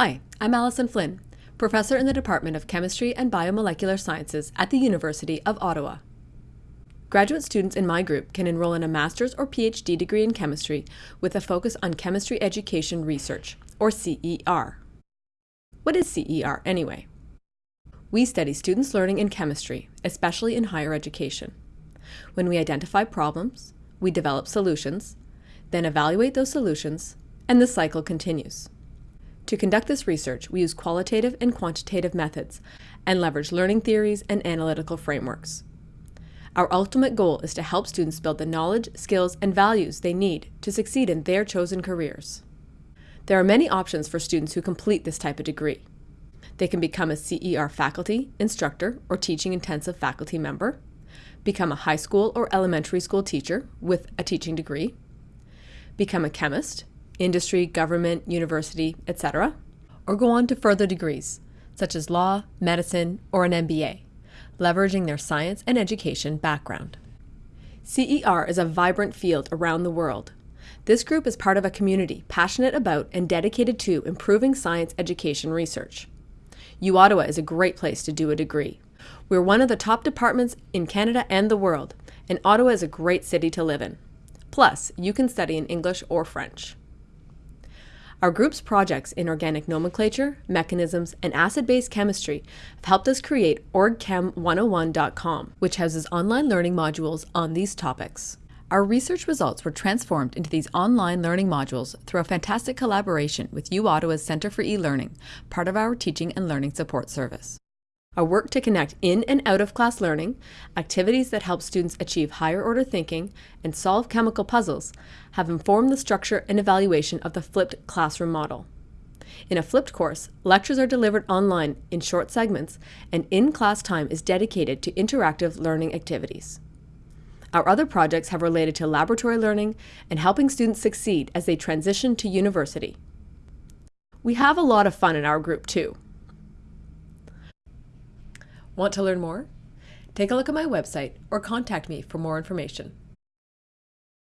Hi, I'm Alison Flynn, professor in the Department of Chemistry and Biomolecular Sciences at the University of Ottawa. Graduate students in my group can enroll in a master's or PhD degree in chemistry with a focus on chemistry education research, or CER. What is CER anyway? We study students' learning in chemistry, especially in higher education. When we identify problems, we develop solutions, then evaluate those solutions, and the cycle continues. To conduct this research, we use qualitative and quantitative methods and leverage learning theories and analytical frameworks. Our ultimate goal is to help students build the knowledge, skills, and values they need to succeed in their chosen careers. There are many options for students who complete this type of degree. They can become a CER faculty, instructor, or teaching intensive faculty member, become a high school or elementary school teacher with a teaching degree, become a chemist, industry, government, university, etc., or go on to further degrees, such as law, medicine, or an MBA, leveraging their science and education background. CER is a vibrant field around the world. This group is part of a community passionate about and dedicated to improving science education research. U Ottawa is a great place to do a degree. We're one of the top departments in Canada and the world, and Ottawa is a great city to live in. Plus, you can study in English or French. Our group's projects in organic nomenclature, mechanisms, and acid-base chemistry have helped us create orgchem101.com, which houses online learning modules on these topics. Our research results were transformed into these online learning modules through a fantastic collaboration with U Ottawa's Centre for E-Learning, part of our Teaching and Learning Support Service. Our work to connect in and out of class learning, activities that help students achieve higher order thinking, and solve chemical puzzles have informed the structure and evaluation of the flipped classroom model. In a flipped course, lectures are delivered online in short segments, and in-class time is dedicated to interactive learning activities. Our other projects have related to laboratory learning and helping students succeed as they transition to university. We have a lot of fun in our group too. Want to learn more? Take a look at my website or contact me for more information.